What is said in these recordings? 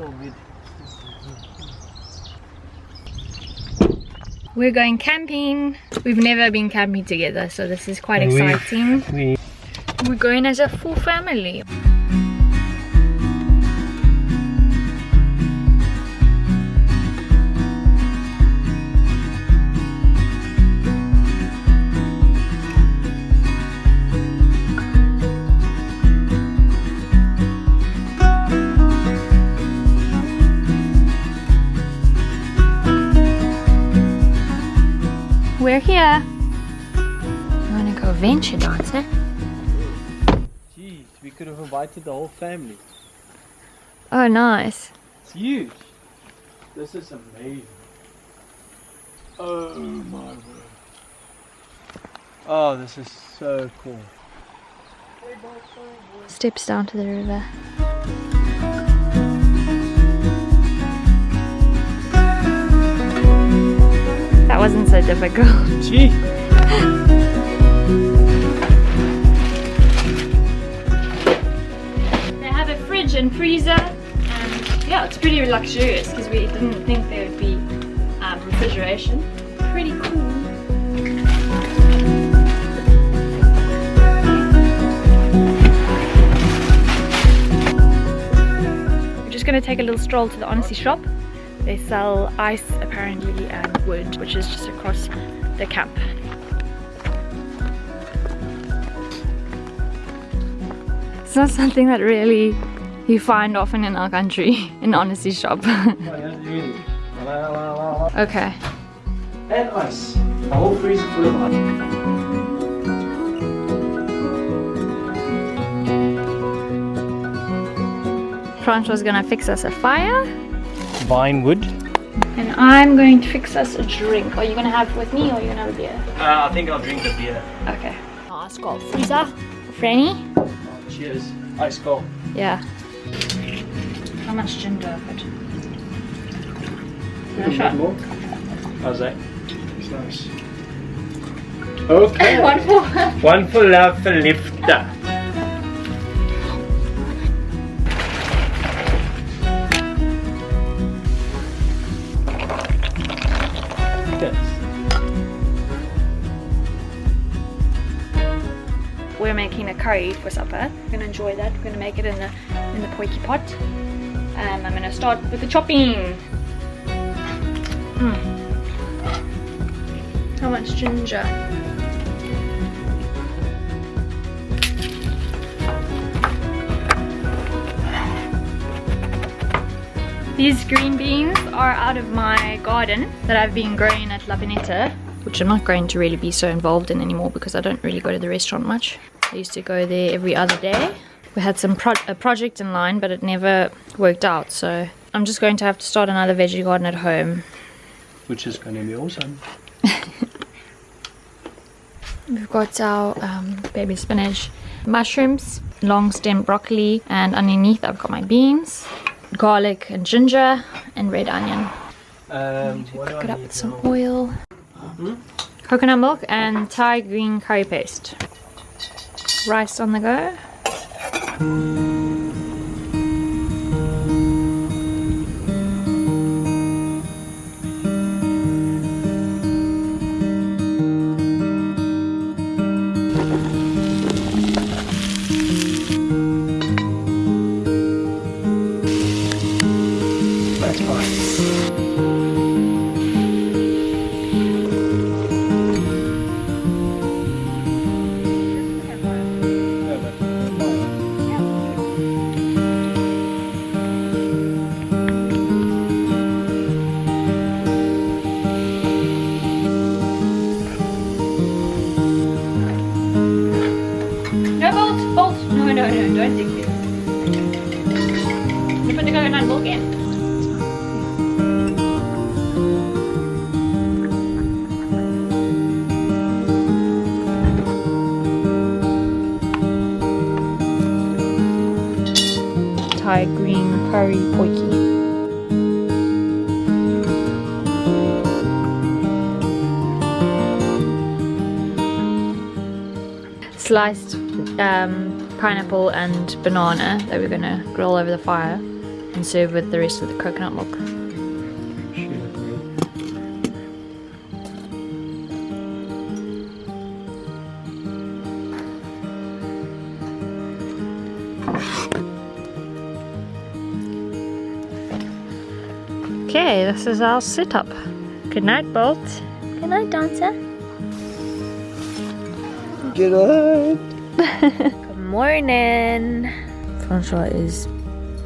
All good. We're going camping. We've never been camping together, so this is quite We- exciting. We We're going as a full family. Wanna go venture? Jeez, we could have invited the whole family. Oh, nice. It's huge. This is amazing. Oh my word. Oh, this is so cool. Steps down to the river. That wasn't so difficult. Gee. Pretty luxurious because we didn't think there would be um, refrigeration. Pretty cool. We're just gonna take a little stroll to the Honesty shop. They sell ice apparently and wood, which is just across the camp. It's not something that really you find often in our country, in Honesty shop. okay. And ice. The whole freezer full of ice. Francois gonna fix us a fire. Vine wood. And I'm going to fix us a drink. Are you gonna have it with me or are you gonna have a beer? Uh, I think I'll drink the beer. Okay. Ice cold freezer. Franny? Cheers. Ice cold. Yeah. How much ginger of it? A bit shot. more. How's that? It's nice. Okay. One for One for love for lifter. Yes. We're making a curry for supper. We're gonna enjoy that. We're gonna make it in the in the potjie pot. And I'm gonna start with the chopping. Mm. How much ginger? These green beans are out of my garden that I've been growing at La Pineta, which I'm not going to really be so involved in anymore because I don't really go to the restaurant much. I used to go there every other day. We had some pro a project in line, but it never worked out, so I'm just going to have to start another veggie garden at home. Which is going to be awesome. We've got our um, baby spinach, mushrooms, long stem broccoli, and underneath I've got my beans, garlic and ginger, and red onion. Um, Cook it up with some oil, coconut milk, and Thai green curry paste. Rice on the go. That's it. You put the coconut milk in. Thai green curry potjie. Sliced um, pineapple and banana that we're gonna grill over the fire. and serve with the rest of the coconut milk. Okay, this is our setup. Good night, Bolt. Good night, Dancer. Good night. Morning. Francois is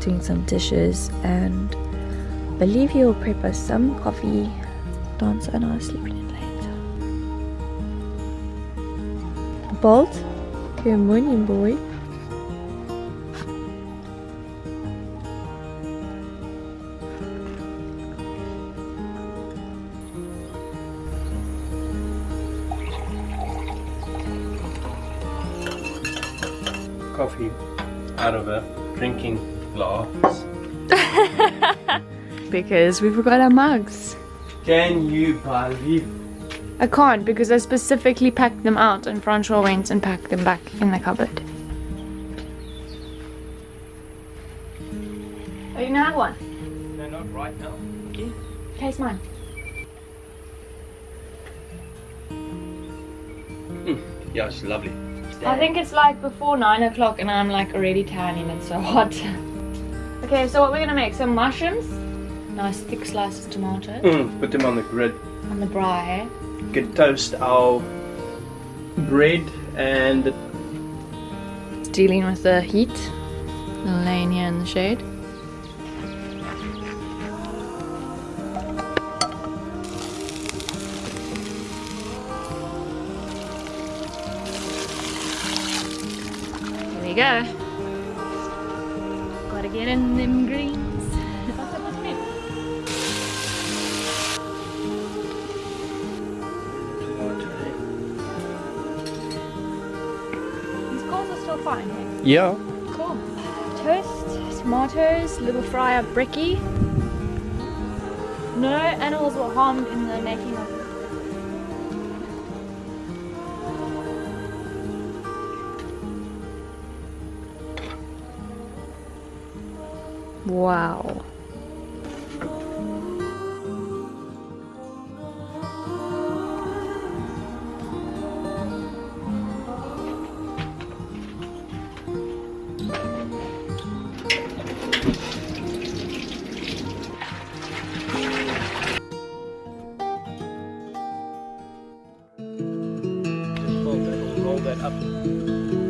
doing some dishes and I believe he will prep us some coffee. Dancer and I are sleeping in late. Bolt. Good morning, boy. Coffee out of a drinking glass. Because we forgot our mugs. Can you believe? I can't because I specifically packed them out and Francois went and packed them back in the cupboard. Oh, you gonna have one? No, not right now. Okay. Taste mine. Hmm, yeah, it's lovely. I think it's like before 9 o'clock and I'm like already tan and it's so hot. okay, so what we're gonna make, some mushrooms, nice thick slices of tomato Mm, put them on the grid. on the braai. We can toast our bread and Dealing with the heat. Laying here in the shade. Here we go. Gotta get in them greens. What's up with me? These coals are still fine, eh? yeah. Cool. Toast, tomatoes, little fry up brekkie. No animals were harmed in the making of Wow. Up.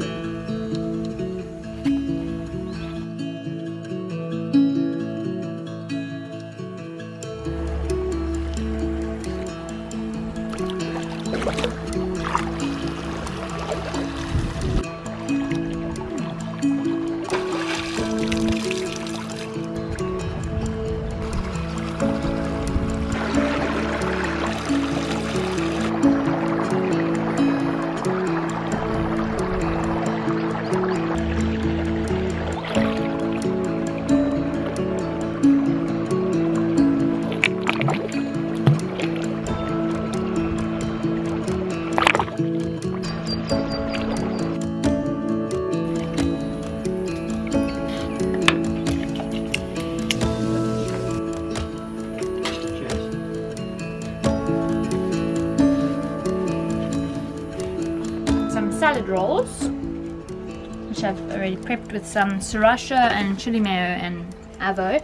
Which I've already prepped with some sriracha and chili mayo and avo.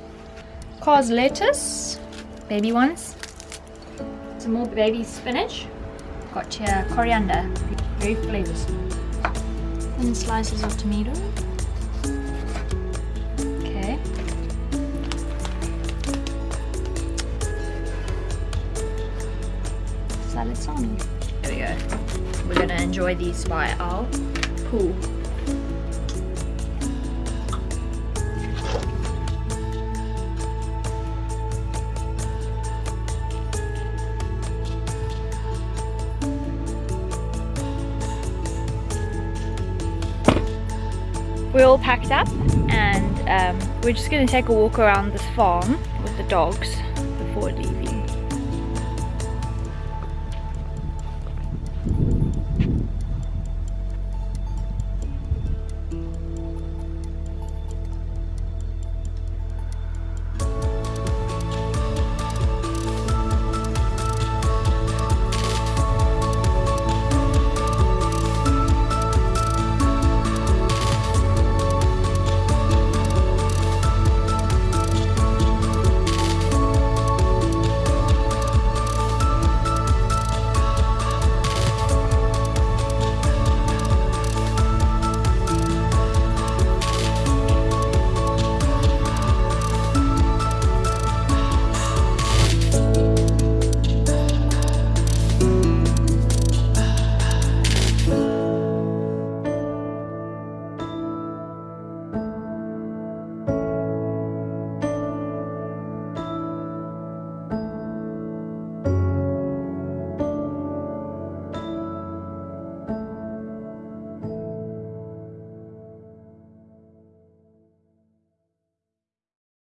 Cos lettuce, baby ones. Some more baby spinach. Got here coriander, very flavors. And slices of tomato. Okay. Salad salmi. There we go. We're gonna enjoy these by our pool. We're all packed up and um, we're just gonna take a walk around this farm with the dogs before leaving.